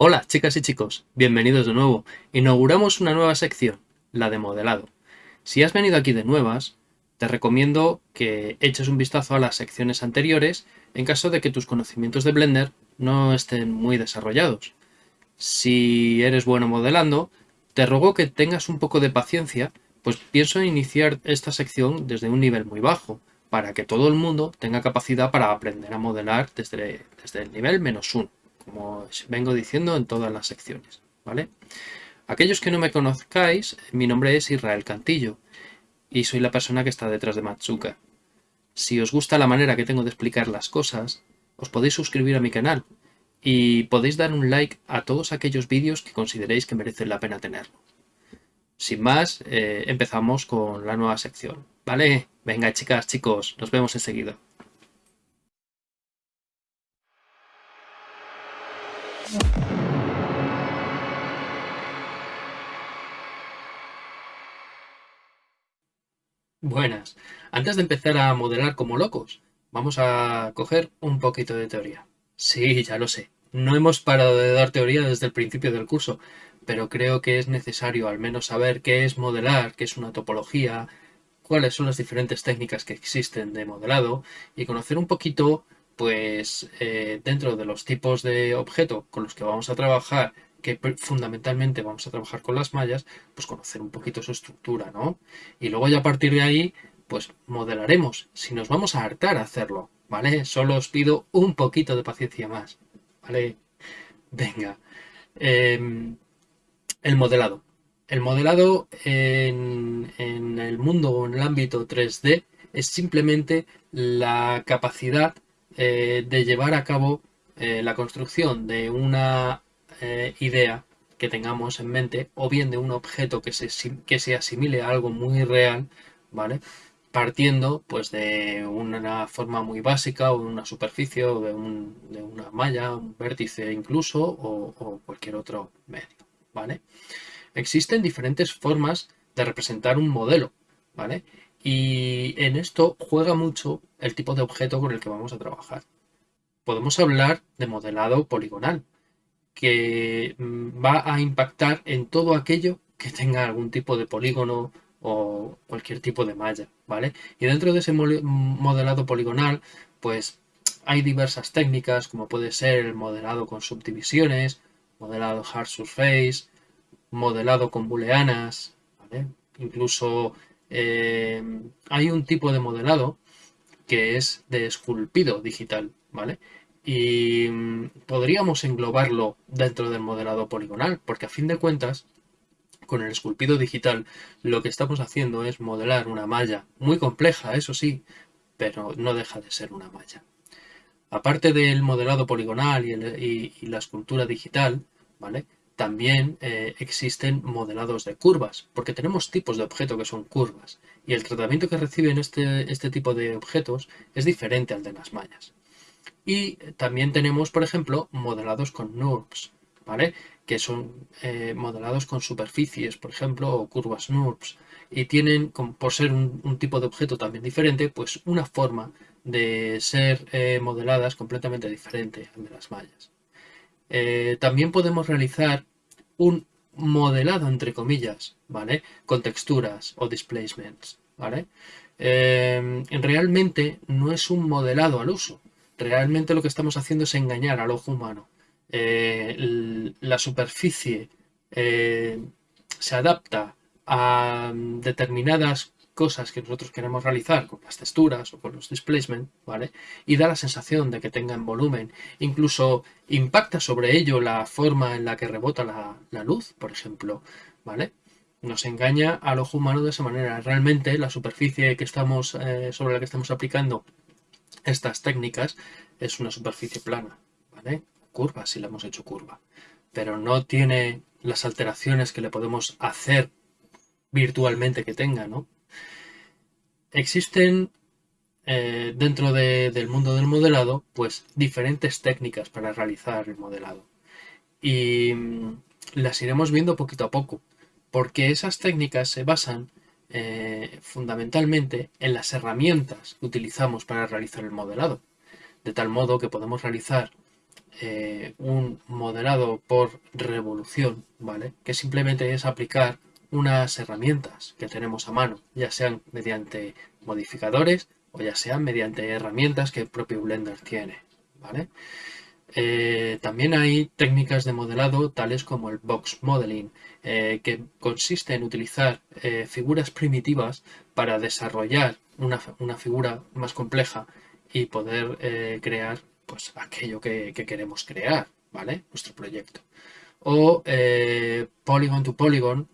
Hola chicas y chicos, bienvenidos de nuevo. Inauguramos una nueva sección, la de modelado. Si has venido aquí de nuevas, te recomiendo que eches un vistazo a las secciones anteriores en caso de que tus conocimientos de Blender no estén muy desarrollados. Si eres bueno modelando, te ruego que tengas un poco de paciencia, pues pienso iniciar esta sección desde un nivel muy bajo, para que todo el mundo tenga capacidad para aprender a modelar desde, desde el nivel menos uno como os vengo diciendo en todas las secciones, ¿vale? Aquellos que no me conozcáis, mi nombre es Israel Cantillo y soy la persona que está detrás de Matsuka. Si os gusta la manera que tengo de explicar las cosas, os podéis suscribir a mi canal y podéis dar un like a todos aquellos vídeos que consideréis que merecen la pena tenerlo. Sin más, eh, empezamos con la nueva sección, ¿vale? Venga chicas, chicos, nos vemos enseguida. Buenas. Antes de empezar a modelar como locos, vamos a coger un poquito de teoría. Sí, ya lo sé. No hemos parado de dar teoría desde el principio del curso, pero creo que es necesario al menos saber qué es modelar, qué es una topología, cuáles son las diferentes técnicas que existen de modelado y conocer un poquito pues eh, dentro de los tipos de objeto con los que vamos a trabajar, que fundamentalmente vamos a trabajar con las mallas, pues conocer un poquito su estructura, ¿no? Y luego ya a partir de ahí, pues modelaremos. Si nos vamos a hartar a hacerlo, ¿vale? Solo os pido un poquito de paciencia más, ¿vale? Venga. Em, el modelado. El modelado en, en el mundo o en el ámbito 3D es simplemente la capacidad eh, de llevar a cabo eh, la construcción de una eh, idea que tengamos en mente o bien de un objeto que se, que se asimile a algo muy real, ¿vale? Partiendo pues de una forma muy básica o de una superficie o de, una malla, un vértice incluso o, o cualquier otro medio, ¿vale? Existen diferentes formas de representar un modelo, ¿vale? Y en esto juega mucho el tipo de objeto con el que vamos a trabajar. Podemos hablar de modelado poligonal, que mm, va a impactar en todo aquello que tenga algún tipo de polígono o cualquier tipo de malla, ¿vale? Y dentro de ese modelado poligonal, pues hay diversas técnicas, como puede ser el modelado con subdivisiones, modelado hard surface, modelado con booleanas. Incluso eh, hay un tipo de modelado que es de esculpido digital, ¿vale? Y mm, podríamos englobarlo dentro del modelado poligonal, porque a fin de cuentas, con el esculpido digital, lo que estamos haciendo es modelar una malla muy compleja, eso sí, pero no deja de ser una malla. Aparte del modelado poligonal y, y la escultura digital, ¿vale? También eh, existen modelados de curvas, porque tenemos tipos de objeto que son curvas, y el tratamiento que reciben este, este tipo de objetos es diferente al de las mallas. Y también tenemos, por ejemplo, modelados con NURBS, ¿vale? que son eh, modelados con superficies, por ejemplo, o curvas NURBS, y tienen, por ser un, tipo de objeto también diferente, pues una forma de ser eh, modeladas completamente diferente al de las mallas. Eh, también podemos realizar un modelado, entre comillas, ¿vale? Con texturas o displacements, ¿vale? Eh, realmente no es un modelado al uso. Realmente lo que estamos haciendo es engañar al ojo humano. Eh, la superficie se adapta a determinadas cosas que nosotros queremos realizar con las texturas o con los displacement, ¿vale? Y da la sensación de que tengan volumen. Incluso impacta sobre ello la forma en la que rebota la, luz, por ejemplo, ¿vale? Nos engaña al ojo humano de esa manera. Realmente la superficie eh, sobre la que estamos aplicando estas técnicas es una superficie plana, ¿vale? Curva, si la hemos hecho curva. Pero no tiene las alteraciones que le podemos hacer virtualmente que tenga, ¿no? Existen eh, dentro del mundo del modelado, pues diferentes técnicas para realizar el modelado. Y mm, las iremos viendo poquito a poco, porque esas técnicas se basan eh, fundamentalmente en las herramientas que utilizamos para realizar el modelado. De tal modo que podemos realizar eh, un modelado por revolución, ¿vale? Que simplemente es aplicar unas herramientas que tenemos a mano, ya sean mediante modificadores o ya sean mediante herramientas que el propio Blender tiene, ¿vale? Eh, también hay técnicas de modelado tales como el box modeling, eh, que consiste en utilizar eh, figuras primitivas para desarrollar una, figura más compleja y poder crear pues, aquello que, que, queremos crear, ¿vale? Nuestro proyecto. O polygon to polygon,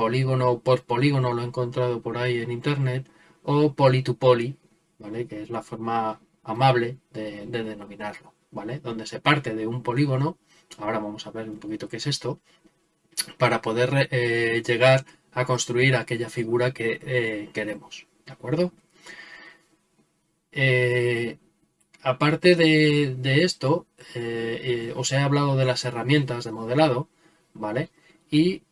polígono por polígono, lo he encontrado por ahí en internet, o poly to poly, ¿vale? Que es la forma amable de denominarlo. Donde se parte de un polígono, ahora vamos a ver un poquito qué es esto, para poder eh, llegar a construir aquella figura que eh, queremos, ¿de acuerdo? Eh, aparte de, esto, os he hablado de las herramientas de modelado, ¿vale? Y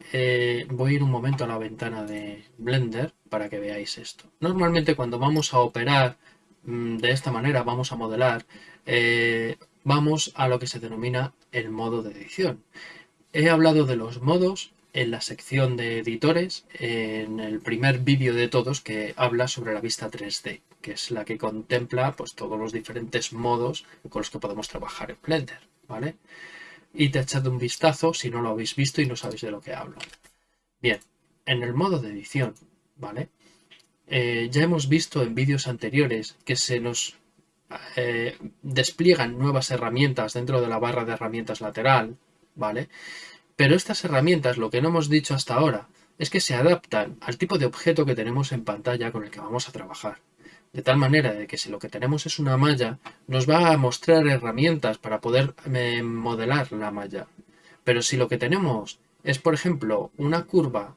voy a ir un momento a la ventana de Blender para que veáis esto. Normalmente cuando vamos a operar mm, de esta manera, vamos a modelar, vamos a lo que se denomina el modo de edición. He hablado de los modos en la sección de editores, en el primer vídeo de todos que habla sobre la vista 3D, que es la que contempla pues, todos los diferentes modos con los que podemos trabajar en Blender, ¿vale? Y te echad un vistazo si no lo habéis visto y no sabéis de lo que hablo. Bien, en el modo de edición, ¿vale? Eh, ya hemos visto en vídeos anteriores que se nos eh, despliegan nuevas herramientas dentro de la barra de herramientas lateral, ¿vale? Pero estas herramientas, lo que no hemos dicho hasta ahora, es que se adaptan al tipo de objeto que tenemos en pantalla con el que vamos a trabajar. De tal manera de que si lo que tenemos es una malla, nos va a mostrar herramientas para poder eh, modelar la malla. Pero si lo que tenemos es, por ejemplo, una curva,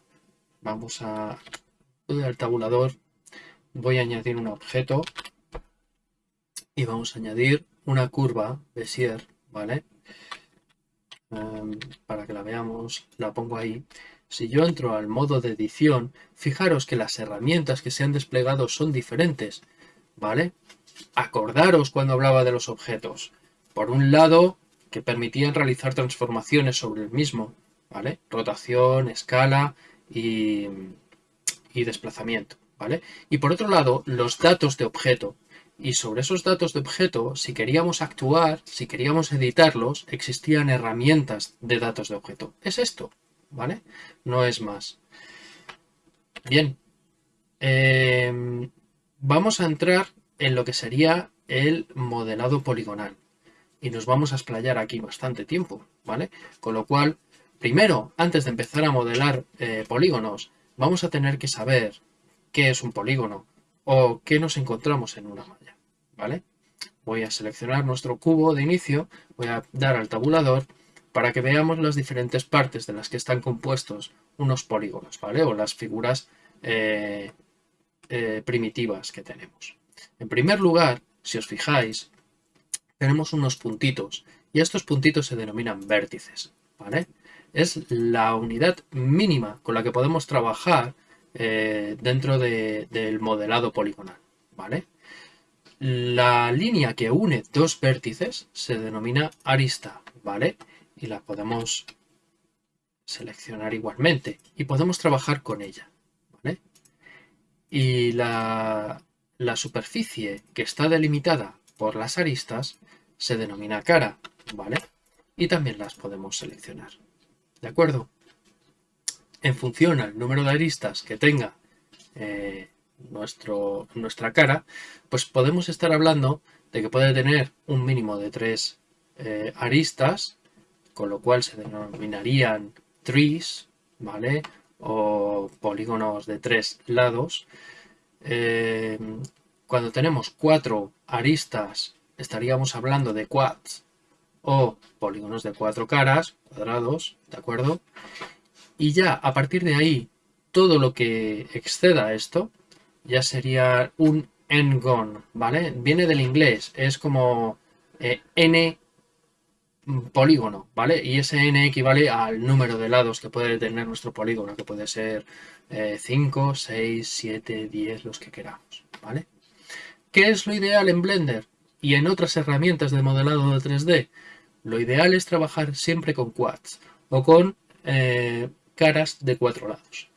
vamos a al tabulador, voy a añadir un objeto y vamos a añadir una curva Bezier, ¿vale? Em, para que la veamos, la pongo ahí. Si yo entro al modo de edición, fijaros que las herramientas que se han desplegado son diferentes, ¿vale? Acordaros cuando hablaba de los objetos. Por un lado, que permitían realizar transformaciones sobre el mismo, ¿vale? Rotación, escala y, y desplazamiento, ¿vale? Y por otro lado, los datos de objeto, y sobre esos datos de objeto, si queríamos actuar, si queríamos editarlos, existían herramientas de datos de objeto. Es esto, ¿vale? No es más. Bien, em, vamos a entrar en lo que sería el modelado poligonal. Y nos vamos a explayar aquí bastante tiempo, ¿vale? Con lo cual, primero, antes de empezar a modelar eh, polígonos, vamos a tener que saber qué es un polígono o qué nos encontramos en una ¿vale? Voy a seleccionar nuestro cubo de inicio, voy a dar al tabulador para que veamos las diferentes partes de las que están compuestos unos polígonos, ¿vale? O las figuras eh, eh, primitivas que tenemos. En primer lugar, si os fijáis, tenemos unos puntitos y estos puntitos se denominan vértices, ¿vale? Es la unidad mínima con la que podemos trabajar eh, dentro del modelado poligonal, ¿vale? La línea que une dos vértices se denomina arista, ¿vale? Y la podemos seleccionar igualmente y podemos trabajar con ella. Y la, la superficie que está delimitada por las aristas se denomina cara, ¿vale? Y también las podemos seleccionar, ¿de acuerdo? En función al número de aristas que tenga eh, nuestro, nuestra cara, pues podemos estar hablando de que puede tener un mínimo de tres eh, aristas, con lo cual se denominarían trees, ¿vale? O polígonos de tres lados. Eh, cuando tenemos cuatro aristas, estaríamos hablando de quads o polígonos de cuatro caras, cuadrados, ¿de acuerdo? Y ya a partir de ahí, todo lo que exceda esto, ya sería un n-gon, ¿vale? Viene del inglés, es como eh, n polígono, ¿vale? Y ese n equivale al número de lados que puede tener nuestro polígono, que puede ser 5, 6, 7, 10, los que queramos, ¿vale? ¿Qué es lo ideal en Blender y en otras herramientas de modelado de 3D? Lo ideal es trabajar siempre con quads o con eh, caras de cuatro lados.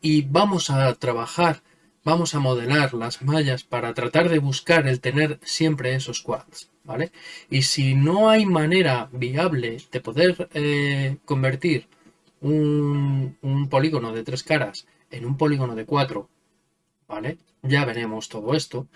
Y vamos a trabajar, vamos a modelar las mallas para tratar de buscar el tener siempre esos quads. ¿Vale? Y si no hay manera viable de poder eh, convertir un, polígono de tres caras en un polígono de cuatro, ¿vale? Ya veremos todo esto.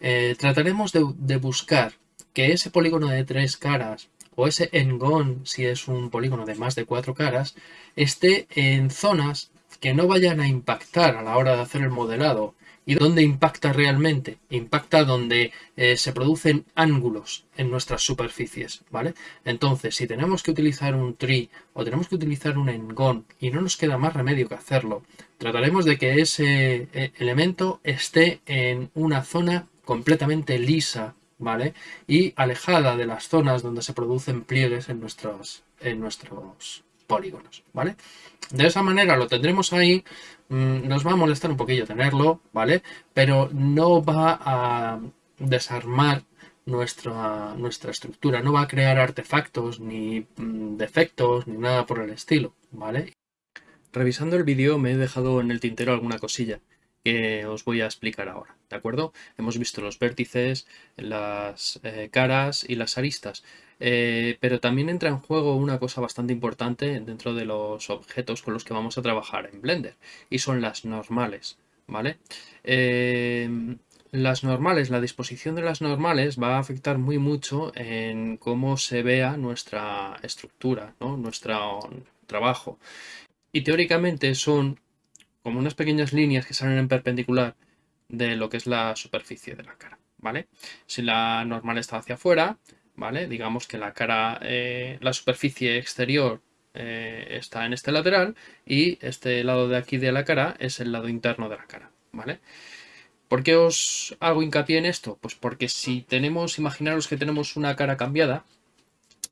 Eh, trataremos de, buscar que ese polígono de tres caras o ese engón, si es un polígono de más de cuatro caras, esté en zonas que no vayan a impactar a la hora de hacer el modelado ¿Y dónde impacta realmente? Impacta donde eh, se producen ángulos en nuestras superficies, ¿vale? Entonces, si tenemos que utilizar un tree o tenemos que utilizar un engón y no nos queda más remedio que hacerlo, trataremos de que ese eh, elemento esté en una zona completamente lisa, ¿vale? Y alejada de las zonas donde se producen pliegues en nuestros, en nuestros polígonos, ¿vale? De esa manera lo tendremos ahí, mm, nos va a molestar un poquillo tenerlo, ¿vale? Pero no va a desarmar nuestra, nuestra estructura, no va a crear artefactos, ni mm, defectos, ni nada por el estilo, ¿vale? Revisando el vídeo me he dejado en el tintero alguna cosilla que os voy a explicar ahora, ¿de acuerdo? Hemos visto los vértices, las eh, caras y las aristas, eh, pero también entra en juego una cosa bastante importante dentro de los objetos con los que vamos a trabajar en Blender, y son las normales, ¿vale? Eh, las normales, la disposición de las normales va a afectar muy mucho en cómo se vea nuestra estructura, nuestro trabajo. Y teóricamente son como unas pequeñas líneas que salen en perpendicular de lo que es la superficie de la cara, ¿vale? Si la normal está hacia afuera, ¿vale? Digamos que la cara, eh, la superficie exterior eh, está en este lateral y este lado de aquí de la cara es el lado interno de la cara, ¿vale? ¿Por qué os hago hincapié en esto? Pues porque si tenemos, imaginaros que tenemos una cara cambiada,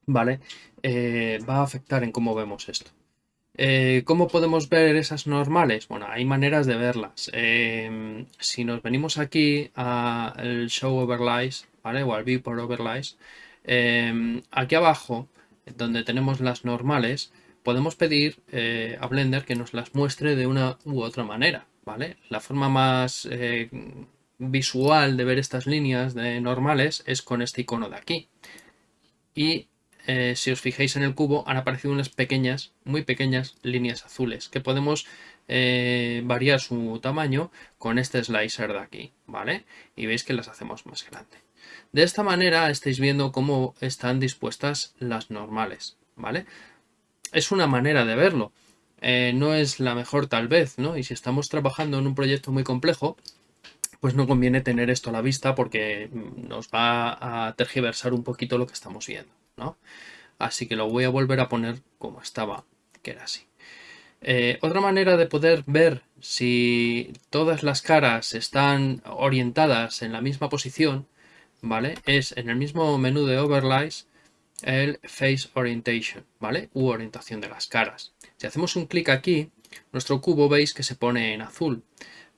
¿vale? Eh, va a afectar en cómo vemos esto. Eh, ¿Cómo podemos ver esas normales? Bueno, hay maneras de verlas. Em, si nos venimos aquí al Show Overlays, ¿vale? O al Viewport Overlays, em, aquí abajo, donde tenemos las normales, podemos pedir eh, a Blender que nos las muestre de una u otra manera, ¿vale? La forma más eh, visual de ver estas líneas de normales es con este icono de aquí. Y eh, si os fijáis en el cubo, han aparecido unas pequeñas, muy pequeñas líneas azules que podemos eh, variar su tamaño con este slicer de aquí, ¿vale? Y veis que las hacemos más grandes. De esta manera estáis viendo cómo están dispuestas las normales, ¿vale? Es una manera de verlo. Eh, no es la mejor tal vez, ¿no? Y si estamos trabajando en un proyecto muy complejo, pues no conviene tener esto a la vista porque nos va a tergiversar un poquito lo que estamos viendo. Así que lo voy a volver a poner como estaba, que era así. Eh, otra manera de poder ver si todas las caras están orientadas en la misma posición, ¿vale? Es en el mismo menú de Overlays el Face Orientation, ¿vale? U orientación de las caras. Si hacemos un clic aquí, nuestro cubo veis que se pone en azul,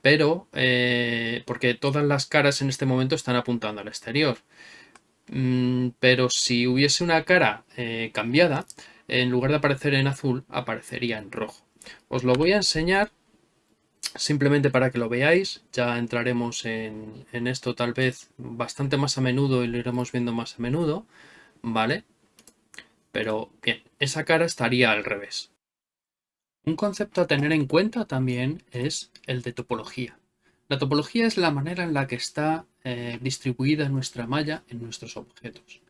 pero eh, porque todas las caras en este momento están apuntando al exterior. Mm, pero si hubiese una cara eh, cambiada, en lugar de aparecer en azul, aparecería en rojo. Os lo voy a enseñar simplemente para que lo veáis. Ya entraremos en, en esto tal vez bastante más a menudo y lo iremos viendo más a menudo. ¿Vale? Pero bien, esa cara estaría al revés. Un concepto a tener en cuenta también es el de topología. La topología es la manera en la que está eh, distribuida nuestra malla en nuestros objetos.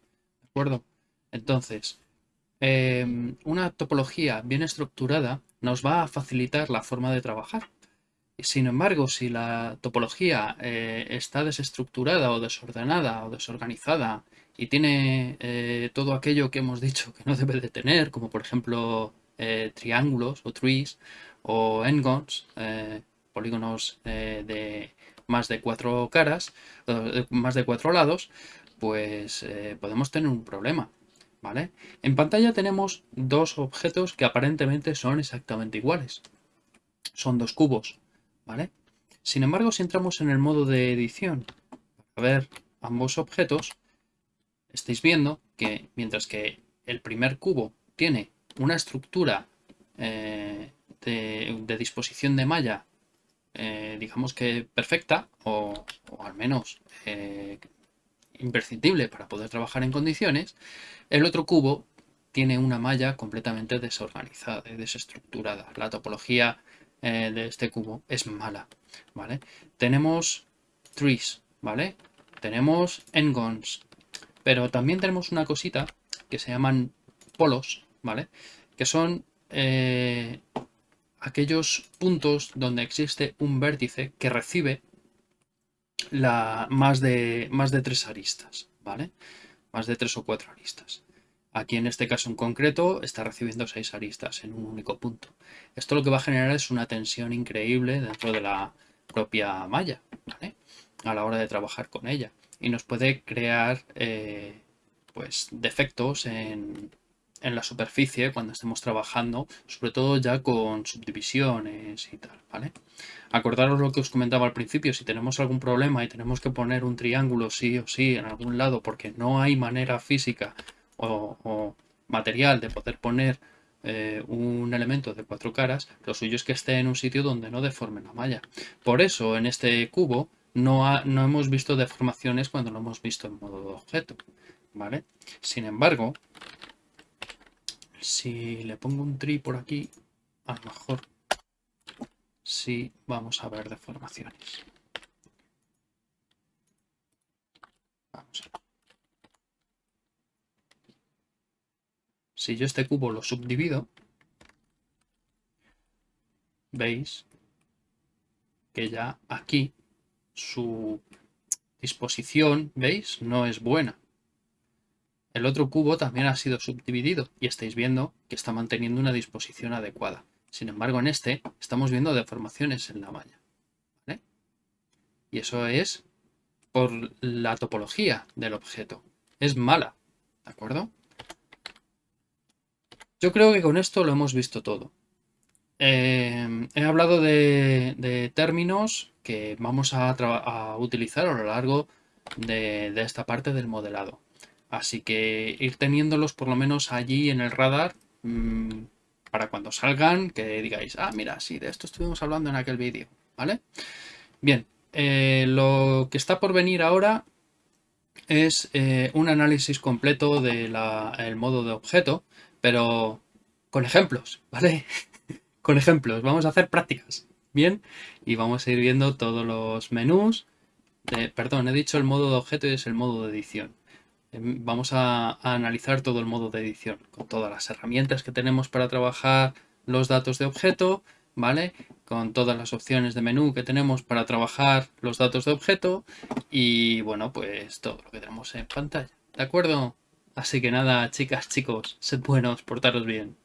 ¿De acuerdo? Entonces, em, una topología bien estructurada nos va a facilitar la forma de trabajar. Sin embargo, si la topología eh, está desestructurada o desordenada o desorganizada y tiene eh, todo aquello que hemos dicho que no debe de tener, como por ejemplo triángulos o trees o n-gons, polígonos de más de cuatro caras, eh, más de cuatro lados, pues eh, podemos tener un problema. ¿Vale? En pantalla tenemos dos objetos que aparentemente son exactamente iguales. Son dos cubos, ¿vale? Sin embargo, si entramos en el modo de edición para ver ambos objetos, estáis viendo que mientras que el primer cubo tiene una estructura eh, de, disposición de malla, eh, digamos que perfecta, o, al menos eh, imprescindible para poder trabajar en condiciones, el otro cubo tiene una malla completamente desorganizada y desestructurada. La topología de este cubo es mala, ¿vale? Tenemos trees, ¿vale? Tenemos engons, pero también tenemos una cosita que se llaman polos, ¿vale? Que son eh, aquellos puntos donde existe un vértice que recibe más, de, más de tres aristas, ¿vale? Más de tres o cuatro aristas. Aquí en este caso en concreto está recibiendo seis aristas en un único punto. Esto lo que va a generar es una tensión increíble dentro de la propia malla, ¿vale? A la hora de trabajar con ella y nos puede crear eh, pues defectos en, la superficie cuando estemos trabajando, sobre todo ya con subdivisiones y tal, ¿vale? Acordaros lo que os comentaba al principio, si tenemos algún problema y tenemos que poner un triángulo sí o sí en algún lado porque no hay manera física o, material de poder poner eh, un elemento de cuatro caras, lo suyo es que esté en un sitio donde no deforme la malla. Por eso en este cubo no, hemos visto deformaciones cuando lo hemos visto en modo de objeto, ¿vale? Sin embargo, si le pongo un tri por aquí, a lo mejor sí vamos a ver deformaciones. Vamos a. Si yo este cubo lo subdivido, veis que ya aquí su disposición, ¿veis? No es buena. El otro cubo también ha sido subdividido y estáis viendo que está manteniendo una disposición adecuada. Sin embargo, en este estamos viendo deformaciones en la malla. Y eso es por la topología del objeto. Es mala, ¿de acuerdo? Yo creo que con esto lo hemos visto todo. Eh, he hablado de, términos que vamos a, utilizar a lo largo de, esta parte del modelado. Así que ir teniéndolos por lo menos allí en el radar mm, para cuando salgan que digáis, ah, mira, sí, de esto estuvimos hablando en aquel vídeo, ¿vale? Bien, eh, lo que está por venir ahora es eh, un análisis completo del modo de objeto, pero con ejemplos, ¿vale? con ejemplos, vamos a hacer prácticas, ¿bien? Y vamos a ir viendo todos los menús. perdón, he dicho el modo de objeto y es el modo de edición. Em, vamos a, analizar todo el modo de edición, con todas las herramientas que tenemos para trabajar los datos de objeto, ¿vale? Con todas las opciones de menú que tenemos para trabajar los datos de objeto y, bueno, pues todo lo que tenemos en pantalla, ¿de acuerdo? Así que nada, chicas, chicos, sed buenos, portaros bien.